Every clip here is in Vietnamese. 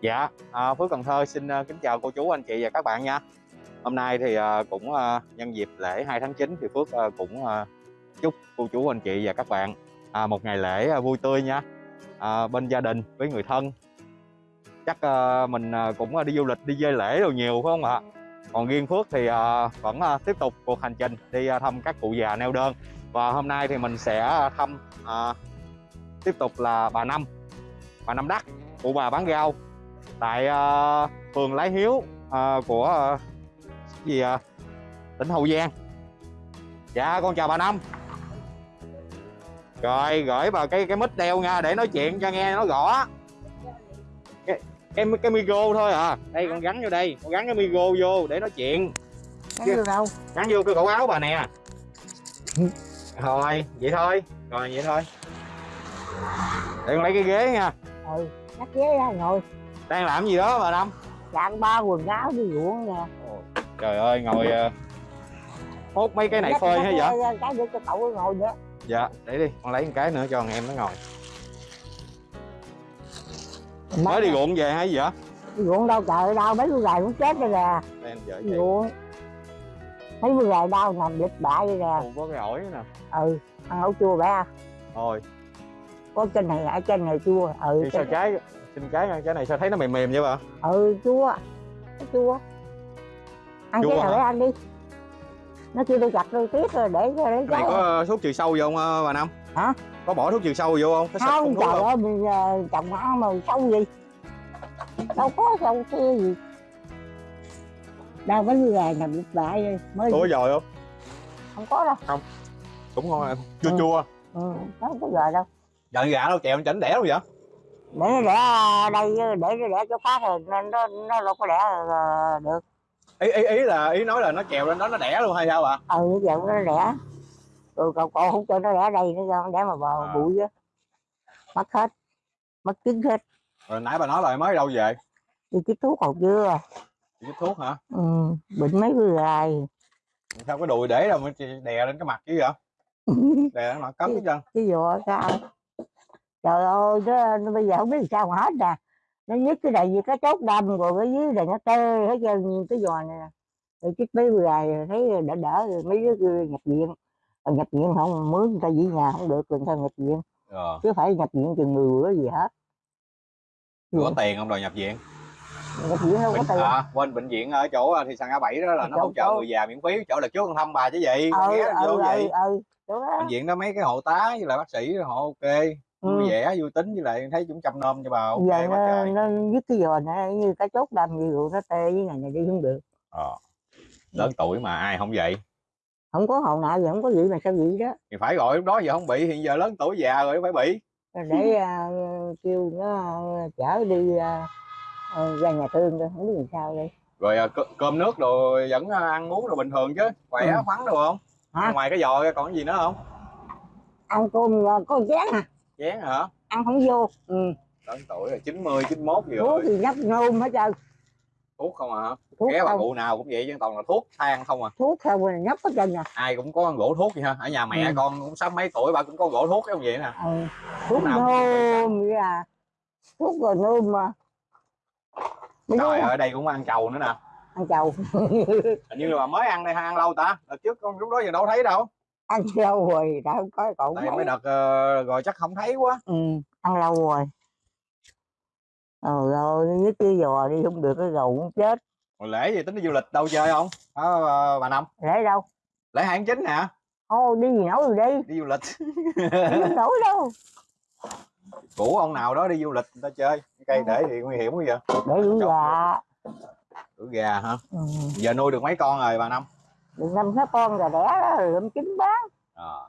Dạ, à, Phước Cần Thơ xin uh, kính chào cô chú anh chị và các bạn nha. Hôm nay thì uh, cũng uh, nhân dịp lễ 2 tháng 9 thì Phước uh, cũng uh, chúc cô chú anh chị và các bạn uh, một ngày lễ uh, vui tươi nha. Uh, bên gia đình với người thân. Chắc uh, mình uh, cũng uh, đi du lịch đi dây lễ rồi nhiều phải không ạ? Còn riêng Phước thì uh, vẫn uh, tiếp tục cuộc hành trình đi uh, thăm các cụ già neo đơn. Và hôm nay thì mình sẽ thăm uh, tiếp tục là bà Năm, bà Năm Đắc, cụ bà bán rau tại uh, phường Lái Hiếu uh, của uh, gì uh, tỉnh Hậu Giang. Dạ con chào bà Năm. Rồi gửi vào cái cái mic đeo nha để nói chuyện cho nghe nó rõ. Cái cái, cái micro thôi à. Đây con gắn vô đây con gắn cái micro vô để nói chuyện. Gắn vô đâu? Gắn vô cái cổ áo bà nè. Rồi vậy thôi. Rồi vậy thôi. Để con lấy cái ghế nha. Ừ cắt ghế ra ngồi đang làm gì đó bà Năm chặn ba quần áo đi ruộng nè trời ơi ngồi uh, hốt mấy cái này phơi hay vậy? cái để cho cậu ngồi nữa. Dạ để đi con lấy một cái nữa cho thằng em nó ngồi. Mới đi ruộng về hay gì vậy? Đi ruộng đâu trời đâu mấy bữa gài cũng chết rồi nè. Ruộng. Mấy bữa gài đau nằm dịch bại rồi nè. Có cái ổi nè. Ừ ăn ấu chua bé thôi. Có trên này ở trên này chua. Ừ đi sao trái xin trái cái này sao thấy nó mềm mềm vậy bà? Ừ chua. Chua. Ăn Chua cái nào để ăn đi. Nó kêu tôi chặt tôi tiếc rồi để cho để cái này có thuốc trừ sâu vô không ờ, bà Năm? Hả? có bỏ thuốc trừ sâu vô không? Xịt không thuốc trời không? ơi bây giờ trồng ăn mà sâu gì? Đâu có sâu kia gì. Đâu có như gà nằm bại rồi mới có dồi không? Không có đâu. Cũng ngon à. chua Ừ. chua. Ừ, đâu có giờ đâu. Giận gà đâu chèo chảnh đẻ đâu vậy để nó đẻ đây để nó đẻ chỗ khác rồi nên nó nó đâu có đẻ được. Ý ý ý là ý nói là nó chèo lên đó nó đẻ luôn hay sao bà ừ giờ nó đẻ. Rồi cậu cậu không cho nó đẻ đây nó cho nó đẻ mà vào À. bụi á. Mất hết mất trứng hết. Rồi nãy bà nói là mới đâu về? Đi chích thuốc còn chưa Đi chích thuốc hả? Ừ, bệnh mấy bữa rồi sao cái đùi để đâu mà đè lên cái mặt chứ vậy? Đè lên mặt cấm hết trơn. cái vò sao trời ơi nó, nó bây giờ không biết sao hết nè. Nó nhức cái này gì cái chốt đâm rồi cái dưới này nó tê hết trơn cái giò này nè. Rồi chích mấy rồi thấy đỡ đỡ rồi mấy đứa nhập viện. Rồi nhập viện không mướn người ta về nhà không được người ta nhập viện? Ờ. Chứ phải nhập viện chừng 10 bữa gì hết. Có tiền không đòi nhập viện? Nhập viện đâu có bệnh, tiền. à, quên bệnh viện ở chỗ à, thị xã ngã bảy đó là nó Chỗ- hỗ trợ chỗ- người già miễn phí chỗ là trước con thăm bà chứ gì ừ ừ ừ vậy. ừ đó. Bệnh viện đó mấy cái hộ tá với lại bác sĩ họ ok vui Ừ. vẻ vui tính với lại thấy chúng chăm nom cho bà ok giờ quá nó, trời. nó dứt cái giò này như cái chốt đâm gì rồi nó tê với ngày này đi không được. Ờ. lớn tuổi mà ai không vậy? Không có hậu nào giờ không có gì mà sao vậy đó? Thì phải gọi lúc đó giờ không bị hiện giờ lớn tuổi già rồi phải bị. Để à, kêu nó à, chở đi à, ra nhà thương thôi không biết làm sao đây. Rồi à, cơm, nước rồi vẫn ăn uống rồi bình thường chứ khỏe Ừ. khoắn được không? Hả? ngoài cái giò ra còn gì nữa không? Ăn cơm có chén à chén hả? Ăn không vô. Ừ. lớn tuổi rồi 90 91 gì thuốc rồi. thì nhấp nôm hết trơn. Thuốc không à? Hả thuốc ghé bà cụ nào cũng vậy chứ toàn là thuốc than không à. Thuốc không rồi nhấp hết trơn nè ai cũng có gỗ thuốc vậy ha? Ở nhà mẹ Ừ. con cũng sắp mấy tuổi bà cũng có gỗ thuốc giống vậy nè. Ừ. thuốc nào cũng vậy nôm vậy à. Thuốc rồi nôm mà. Trời ơi ở đây cũng ăn trầu nữa nè. Ăn chầu hình như là mới ăn đây hay ăn lâu ta. Đợt trước con lúc đó giờ đâu thấy đâu ăn lâu rồi đã không có cậu tại mấy. đợt ờ, rồi chắc không thấy quá. Ừ, ăn lâu rồi. Rồi rồi với cái giò đi không được cái gầu cũng chết. Rồi lễ gì tính đi du lịch đâu chơi không? Hả ờ, bà năm? Để đâu? Lễ hai tháng chín nè thôi đi gì nổi rồi đi? Đi du lịch. Đi không nổi đâu. Cũ ông nào đó đi du lịch người ta chơi. Cây để thì nguy hiểm quá vậy. Để đuổi gà. đuổi gà hả? Ừ. giờ nuôi được mấy con rồi bà năm đừng năm sáu con gà đẻ đó rồi lụm trứng bán Ờ.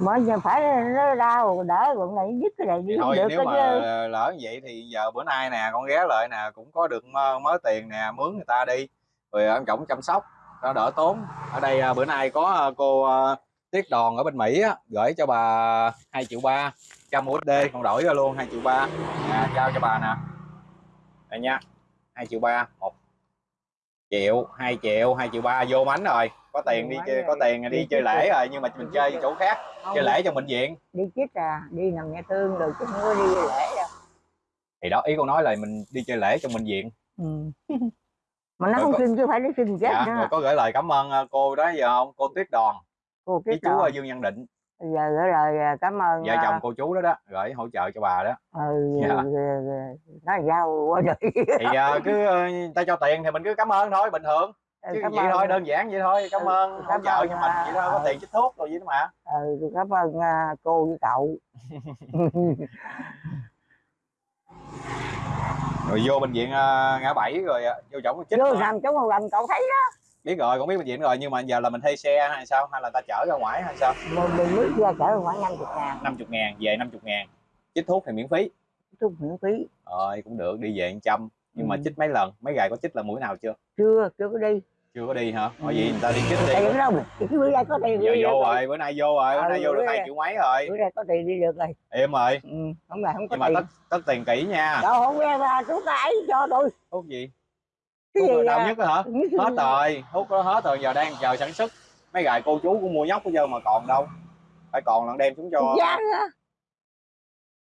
mới giờ phải nó đau đỡ còn này dứt cái này đi thôi được nếu mà chứ. lỡ như vậy thì giờ bữa nay nè con ghé lại nè cũng có được mớ, mớ tiền nè mướn người ta đi. Rồi ông chồng chăm sóc nó đỡ tốn. Ở đây à, bữa nay có à, cô à, Tiết Đòn ở bên Mỹ á, gửi cho bà 2 triệu ba trăm USD còn đổi ra luôn 2 triệu ba. À, trao cho bà nè. Đây nha 2 triệu ba một triệu 2 triệu 2 triệu ba vô mánh rồi. Có tiền đi chơi có tiền đi Đi chơi lễ rồi nhưng mà mình chơi chỗ khác Không, chơi lễ trong bệnh viện. Đi chích à đi nằm nhà thương rồi chứ không có đi lễ đâu. Thì đó ý con nói là mình đi chơi lễ trong bệnh viện. Ừ. mà nó Rồi không có- xin chứ phải nó xin chết dạ, nữa. rồi có gửi lời cảm ơn ờ, cô đó giờ không? Cô tuyết đoàn cô với cái chú dương nhân định giờ gửi lời à, cảm ơn vợ à, chồng cô chú đó đó gửi hỗ trợ cho bà đó. Ừ, Dạ. ừ, ừ, nói sao quá rồi thì ờ, cứ ờ, ta cho tiền thì mình cứ cảm ơn thôi bình thường. Chứ cảm vậy ơn. thôi đơn giản vậy thôi cảm Ừ, ơn hỗ cảm trợ ơn, cho mình vậy thôi có tiền chích thuốc rồi vậy đó mà. Ừ, cảm ơn à, cô với cậu. Rồi vô bệnh viện ngã bảy rồi vô chỗ chích vô nằm trong một lần cậu thấy đó biết rồi cũng biết bệnh viện rồi nhưng mà giờ là mình thuê xe hay sao? Hay là ta chở ra ngoài hay sao? Mình mình mới ra chở khoảng năm chục ngàn. 50 ngàn về 50 ngàn. Chích thuốc thì miễn phí. Chút miễn phí. Rồi cũng được đi về 100 nhưng mà Ừ. chích mấy lần? Mấy ngày có chích là mũi nào chưa? Chưa chưa có đi. Chưa có đi hả? Ừ. gì người ta đi chích đi. Tiền đâu cái bữa nay có tiền giờ vô rồi bữa nay vô rồi bữa Ừ, nay vô được hai triệu mấy rồi. bữa nay có tiền đi được rồi. Em rồi. Ừ, không là không có nhưng mà tất tất tiền kỹ nha. Đâu không nghe ra chú cái cho tôi thuốc gì cái gì đau à? nhất hả hết rồi thuốc đó hết rồi giờ đang chờ sản xuất mấy gài cô chú cũng mua nhóc bây giờ mà còn đâu phải còn lần đem xuống cho gián á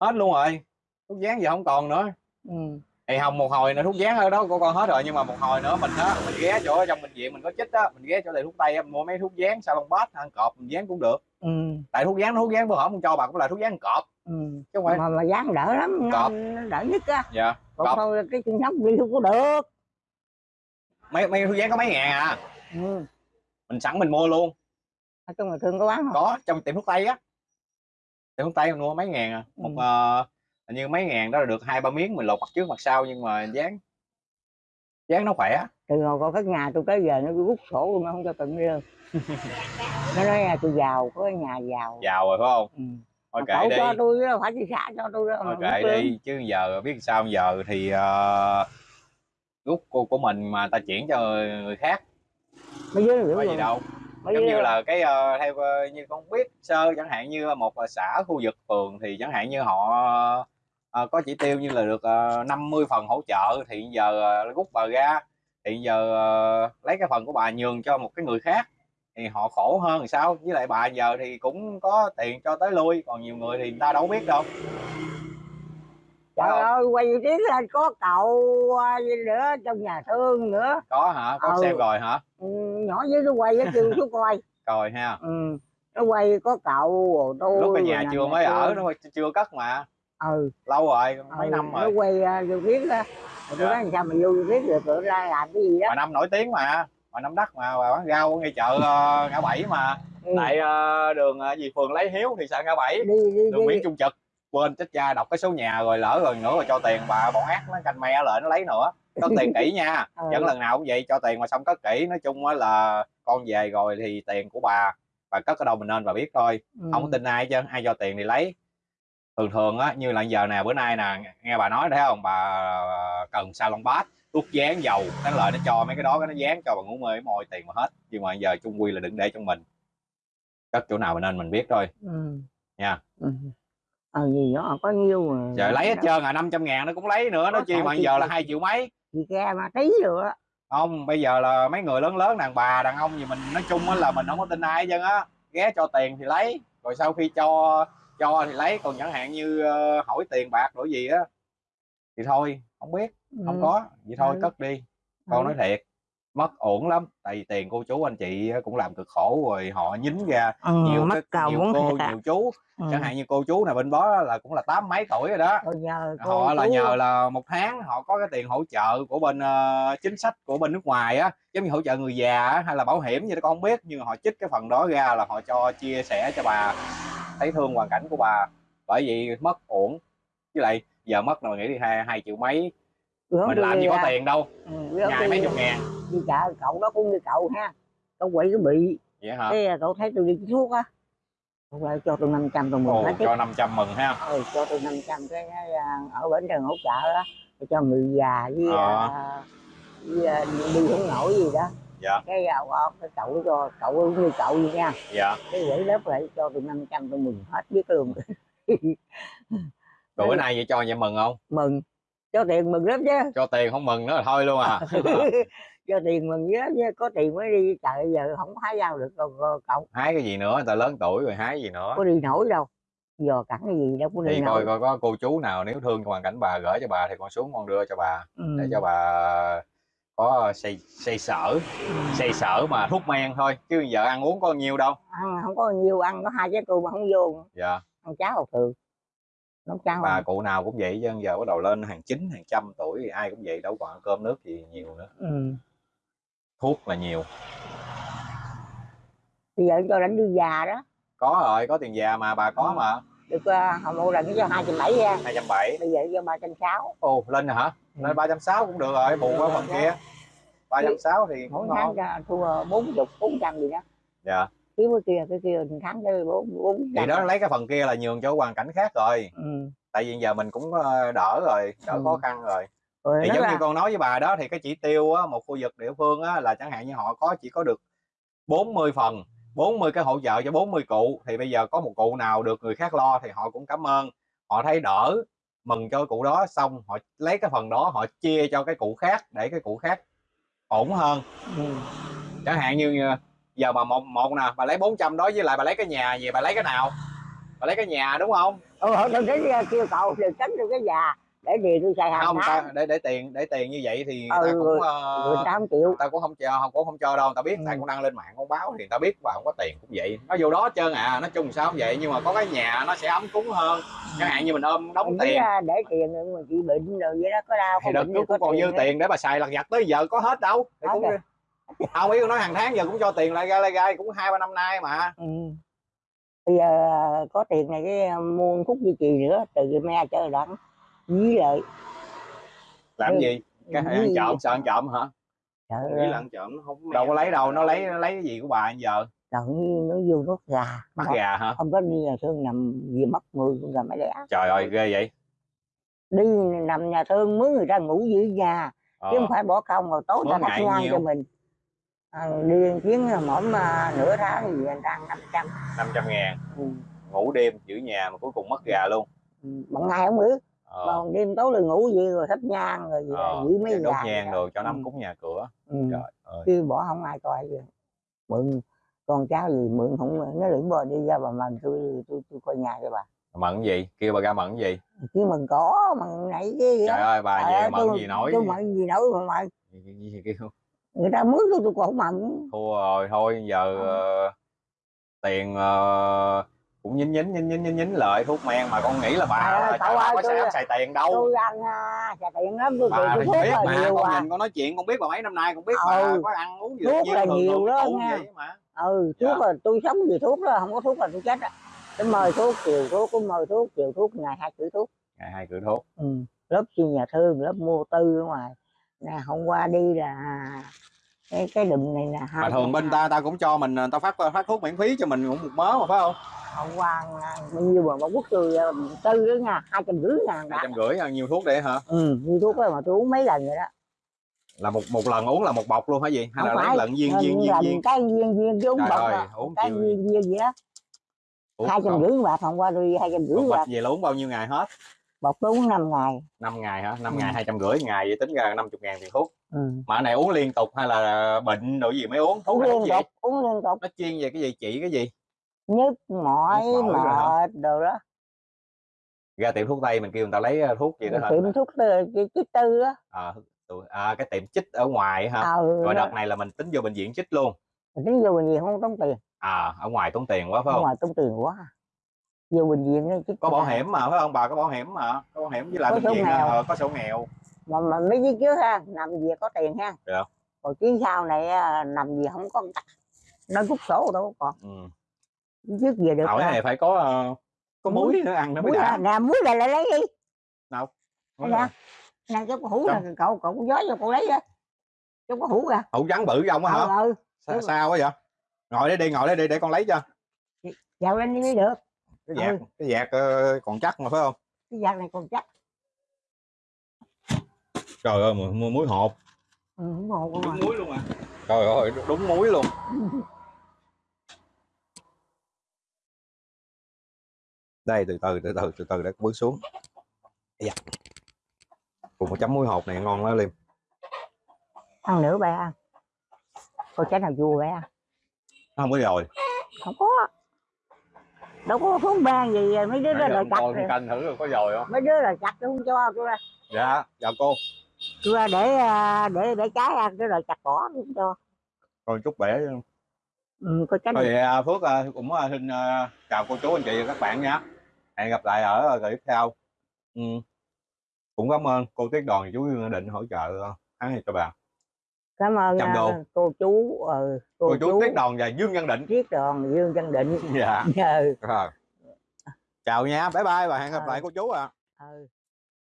hết luôn rồi thuốc dán giờ không còn nữa ừ. thì không một hồi nữa thuốc dán ở đó của con hết rồi nhưng mà một hồi nữa mình á mình ghé chỗ trong bệnh viện mình có chích á mình ghé chỗ thầy thuốc tây mình mua mấy thuốc dán salon bát ăn cọp mình dán cũng được Ừ. tại thuốc dán thuốc dán bữa hổm không cho bà cũng là thuốc dán cọp Ừ. chứ không phải mà mà dán đỡ lắm nó, Cọp. nó đỡ nhất á dạ còn Cọp. thôi cái chân sống đi không có được mấy mấy thuốc dán có mấy ngàn à? Ừ. mình sẵn mình mua luôn. Ở trong người thương có bán không? Có trong tiệm thuốc tây á. Tiệm thuốc tây mình mua mấy ngàn à? Một Ừ. hình như mấy ngàn đó là được hai ba miếng mình lột mặt trước mặt sau nhưng mà dán dán nó khỏe từ hồi còn cái nhà tôi tới giờ nó rút sổ luôn nó không cho tận đi đâu. Nó nói là tôi giàu có nhà giàu. Giàu rồi phải không? Ừ. thôi kệ cậu đi. cho tôi phải chị xã cho tôi thôi mà kệ đi chứ giờ biết sao giờ thì uh, rút của, của mình mà ta chuyển cho người khác. Mấy đứa có gì rồi đâu. Mấy giống như là cái ờ, theo ờ, như con biết sơ chẳng hạn như một ờ, xã khu vực phường thì chẳng hạn như họ ờ, có chỉ tiêu như là được uh, 50 phần hỗ trợ thì giờ ờ, rút bà ra. Thì giờ ờ, lấy cái phần của bà nhường cho một cái người khác thì họ khổ hơn sao? Với lại bà giờ thì cũng có tiền cho tới lui còn nhiều người thì người ta đâu biết đâu trời không? ơi quay tiếng lên có cậu à, nữa trong nhà thương nữa. Có hả? Có Ừ. xem rồi hả? Ừ, nhỏ dưới nó quay nó kêu xuống coi. Rồi ha. Ừ. nó quay có cậu rồi tôi lúc ở nhà chưa mới thương. ở nó chưa cất mà. Ừ, lâu rồi mấy ừ năm nó rồi. quay uh, vô biết Rồi tôi Dạ. nói sao mà vô biết được tụi ra làm cái gì đó. Bà năm nổi tiếng mà bà năm đất mà bà bán rau ngay chợ ờ, ngã bảy mà. Ừ. tại ờ, đường ờ, gì phường lấy hiếu thì xã ngã bảy. Đi đi đường đi. Nguyễn trung trực quên chết cha đọc cái số nhà rồi lỡ rồi nữa rồi cho tiền bà bọn ác nó canh me lại nó lấy nữa cất tiền kỹ nha Ừ. vẫn lần nào cũng vậy cho tiền mà xong cất kỹ nói chung á là con về rồi thì tiền của bà bà cất ở đâu mình nên bà biết thôi ừ. không có tin ai chứ ai cho tiền thì lấy thường thường á như là giờ nè bữa nay nè nghe bà nói thấy không bà cần salon bát thuốc dán dầu cái lợi nó cho mấy cái đó cái nó dán cho bà ngủ mê môi tiền mà hết nhưng mà giờ chung quy là đừng để trong mình cất chỗ nào mình nên mình biết thôi ừ. Nha. ừ. Ờ gì đó có nhiêu mà giờ lấy hết trơn à 500 ngàn nó cũng lấy nữa nó chi mà giờ là hai triệu mấy. Chị ke mà tí rồi á. Không bây giờ là mấy người lớn lớn đàn bà đàn ông gì mình nói chung á là mình không có tin ai hết trơn á. Ghé cho tiền thì lấy rồi sau khi cho cho thì lấy còn chẳng hạn như ờ, hỏi tiền bạc đổi gì á. Thì thôi không biết không Ừ. có vậy thôi Ừ. cất đi. Con Ừ. nói thiệt mất ổn lắm. Tại vì tiền cô chú anh chị á cũng làm cực khổ rồi họ nhín ra ừ, nhiều mất cái nhiều cô nhiều chú. Ừ. chẳng hạn như cô chú này bên đó là cũng là tám mấy tuổi rồi đó. Rồi nhờ họ là nhờ là một tháng họ có cái tiền hỗ trợ của bên ờ, chính sách của bên nước ngoài á giống như hỗ trợ người già hay là bảo hiểm gì đó con không biết. Nhưng họ trích cái phần đó ra là họ cho chia sẻ cho bà. Thấy thương hoàn cảnh của bà. Bởi vì mất ổn. Với lại giờ mất là mình nghĩ đi hai hai triệu mấy Bữa mình làm gì có à, tiền đâu. Ừ, ngày mấy chục ngàn. Đi chợ cậu đó cũng như cậu ha. Cậu quậy cái bị. Vậy hả? Cái cậu thấy tôi đi thuốc á. Cậu lại cho tôi 500 tôi mừng Ồ, hết cho 500 mừng ha. Ừ, cho tôi 500 cái à, ở bển trường hỗ trợ á tôi cho người già với, Ờ. à, với à, đi không nổi gì đó. Dạ. Cái à, cái cậu cho cậu cũng như cậu vậy nha. Dạ. Cái gửi lớp lại cho tôi 500 tôi mừng hết biết luôn. Rồi bữa nay vậy cho vậy mừng không? Mừng cho tiền mừng lắm chứ. Cho tiền không mừng nữa là thôi luôn à. Cho tiền mừng chứ chứ có tiền mới đi chợ giờ không hái giao được cậu, cậu. Hái cái gì nữa người ta lớn tuổi rồi hái gì nữa. Có đi nổi đâu dò cẳng cái gì đâu có thì nên coi coi có cô chú nào nếu thương hoàn cảnh bà gửi cho bà thì con xuống con đưa cho bà. Ừ. để cho bà có xây xây sở ừ. xây sở mà thuốc men thôi chứ giờ ăn uống có nhiều đâu. Ăn không có nhiều ăn có hai trái cua mà không vô. Dạ. Ăn cháo thường nấu cháo bà cụ nào cũng vậy chứ giờ bắt đầu lên hàng chín hàng trăm tuổi thì ai cũng vậy đâu còn ăn cơm nước gì nhiều nữa. Ừ. thuốc là nhiều. Bây giờ cho đánh đi già đó. Có rồi có tiền già mà bà có Ừ. mà. Được uh, hồi một lần cho hai trăm bảy ra hai trăm bảy. Bây giờ cho ba trăm sáu. Ồ lên rồi hả? Ừ. lên ba trăm sáu cũng được rồi bù qua phần kia. ba trăm sáu thì mỗi tháng ngon ra thua bốn chục bốn trăm gì đó. Dạ thiếu cái kia cái kia tháng tới bốn bốn thì đó lấy cái phần kia là nhường cho hoàn cảnh khác rồi ừ. tại vì giờ mình cũng ờ, đỡ rồi đỡ Ừ. khó khăn rồi rồi thì giống là như con nói với bà đó thì cái chỉ tiêu á, một khu vực địa phương á, là chẳng hạn như họ có chỉ có được 40 phần 40 cái hỗ trợ cho 40 cụ thì bây giờ có một cụ nào được người khác lo thì họ cũng cảm ơn họ thấy đỡ mừng cho cụ đó xong họ lấy cái phần đó họ chia cho cái cụ khác để cái cụ khác ổn hơn ừ. chẳng hạn như ờ, giờ mà một một nè bà lấy 400 đó với lại bà lấy cái nhà gì bà lấy cái nào? Bà lấy cái nhà đúng không? Ừ, đến uh, kêu cậu được tránh được cái già để đi tôi xài hàng không ta, để để tiền để tiền như vậy thì người Ừ, ta cũng ờ, người ta không chịu. ta cũng không cho không cũng không cho đâu. Ta biết Ừ. tại cũng đăng lên mạng con báo thì ta biết bà không có tiền cũng vậy. Nó vô đó trơn à nói chung sao cũng vậy? Nhưng mà có cái nhà nó sẽ ấm cúng hơn. Chẳng hạn như mình ôm đóng mình tiền. ra để tiền mà chị bệnh rồi vậy đó có đau thì đợt trước gì cũng còn dư tiền để bà xài lặt vặt tới giờ có hết đâu. Thì cũng rồi. Không biết nói hàng tháng giờ cũng cho tiền lại gai lại gai cũng hai ba năm nay mà. Ừ. bây giờ có tiền này cái uh, mua thuốc duy trì nữa từ cái me trở đặng với lại làm Ừ. gì? Cái với- ăn trộm sợ ăn trộm hả? Nghĩ ơi, là ăn trộm nó không đâu có lấy đâu nó lấy nó lấy cái gì của bà giờ? Trời ơi, nó vô nuốt gà. Nó- gà hả? không có đi nhà thương nằm gì mất người con gà mấy đẻ. Trời ơi ghê vậy. Đi nằm nhà thương mướn người ta ngủ dưới nhà ờ. chứ không phải bỏ không rồi tối ta ngang nhiêu? cho mình à, đi một chuyến mỗi mà nửa tháng thì ta ăn năm trăm. 500 ngàn. Ừ. ngủ đêm giữ nhà mà cuối cùng mất gà luôn. Ừ, bằng ngày không biết. Ờ. còn đêm tối là ngủ gì rồi thắp nhang rồi gì ờ. giữ mấy đốt gà nhang đồ cho nắm Ừ. cúng nhà cửa. Ừ. trời ơi. Chứ bỏ không ai coi gì. Mượn con cháu gì mượn không nó lưỡng bò đi ra bà mần tôi tôi tôi coi nhà cho bà. Mận gì? Kêu bà ra mận gì? Chứ mình có mần nãy cái trời ơi bà về mận gì nổi? tôi mận gì nổi mà mận kêu người ta mướn tôi tôi còn không mận. Thua rồi thôi giờ ờ, tiền ờ, cũng nhín nhín nhín nhín nhín nhín lợi thuốc men mà con nghĩ là bà ơi, trời ơi, có tôi- xài xài tiền đâu. tôi ăn à, xài tiền lắm tôi bà tôi biết mà nhiều con à. nhìn con nói chuyện con biết bà mấy năm nay con biết bà Ừ. có ăn uống gì Thuốc là nhiều đó nha. mà. Ừ Dạ. thuốc là tôi sống vì thuốc đó không có thuốc là tôi chết á. Tôi mời thuốc chiều thuốc cũng mời thuốc chiều thuốc ngày hai chữ thuốc. Ngày hai cửa thuốc. Ừ. lớp chuyên nhà thương lớp mua tư ở ngoài nè hôm qua đi là cái cái đùm này mà hai thường bên ta ta cũng cho mình ta phát phát thuốc miễn phí cho mình cũng một mớ mà phải không? Hôm qua à, bao nhiêu mà một quốc tư à, tư đó nha hai trăm rưỡi ngàn hai trăm rưỡi nhiều thuốc để hả? Ừ như thuốc đó mà tôi uống mấy lần rồi đó. Là một một lần uống là một bọc luôn hả gì? Hay là Không lấy phải, lần viên viên viên viên? cái viên viên chứ uống Trời bọc ơi, à. uống cái viên viên gì đó. Hai trăm rưỡi bạc hôm qua tôi hai trăm rưỡi bạc bịch về là uống bao nhiêu ngày hết bọc tôi uống năm ngày. 5 ngày hả? 5 Ừ. ngày hai trăm rưỡi ngày vậy tính ra 50 ngàn tiền thuốc. Ừ. mà này uống liên tục hay là bệnh đồ gì mới uống? Thuốc uống liên tục uống liên tục. Nó chuyên về cái gì? Trị cái gì? Nhức mỏi hả? mệt đồ đó. Ra tiệm thuốc tây mình kêu người ta lấy uh, thuốc gì đó hả? tiệm thuốc tư cái cái tư á. À, tụi- à, cái tiệm chích ở ngoài hả? Ờ rồi nó- đợt này là mình tính vô bệnh viện chích luôn. Mình tính vô bệnh viện không tốn tiền. À ở ngoài tốn tiền quá phải ở không? ngoài tốn tiền quá vô bệnh viện chứ có bảo hiểm mà phải không? Bà có bảo hiểm mà có bảo hiểm với lại Có bệnh viện nghèo. ờ, có sổ nghèo. Mà mà mấy chiếc trước ha nằm gì có tiền ha. Dạ. còn chuyến sau này à, nằm gì không có tắc. Nó rút sổ đâu có ừ. còn trước về được Hỏi à. này phải có ờ, có Muối. muối nữa ăn nó mới muối đã. là nè muối là lại lấy đi. Đâu? Đây nè nè cái hũ nè cậu cậu có gió cho cậu lấy á trong có hũ kìa hũ trắng bự không á hả? Ờ ừ sao, sao quá vậy? Ngồi đây đi ngồi đây đi để con lấy cho. Dạo lên đi mới được cái dạt Ừ. cái dạt còn chắc mà phải không? Cái giặc này còn chắc. Trời ơi mua, mua muối hộp ừ, không ngộ không à. muối luôn à? Trời ơi đúng muối luôn. Đây từ từ từ từ từ từ để bước xuống. Dạ. cùng một chấm muối hộp này ngon lắm liêm. Ăn nữa bé ăn có trái nào chua bé ăn không có rồi. Không có đâu có thuốc ban gì mấy đứa đó là chặt rồi. canh thử rồi có dồi không? Mấy đứa là chặt tôi không cho tôi ra. Dạ chào cô. Tôi ra để à, để để trái ăn cái rồi chặt cỏ tôi không cho. Còn chút bẻ ừ, có thôi vậy à, phước à, cũng à, xin à, chào cô chú anh chị và các bạn nha. Hẹn gặp lại ở clip theo. Ừ. cũng cảm ơn cô tiết đoàn chú định hỗ trợ tháng này cho bà cảm ơn Trăm à, cô chú ừ, cô, cô, chú tiết đoàn và Dương Văn Định. Triết đoàn Dương Văn Định. Dạ. Ừ. rồi chào nha bye bye và hẹn gặp Ờ. lại cô chú ạ. Ừ.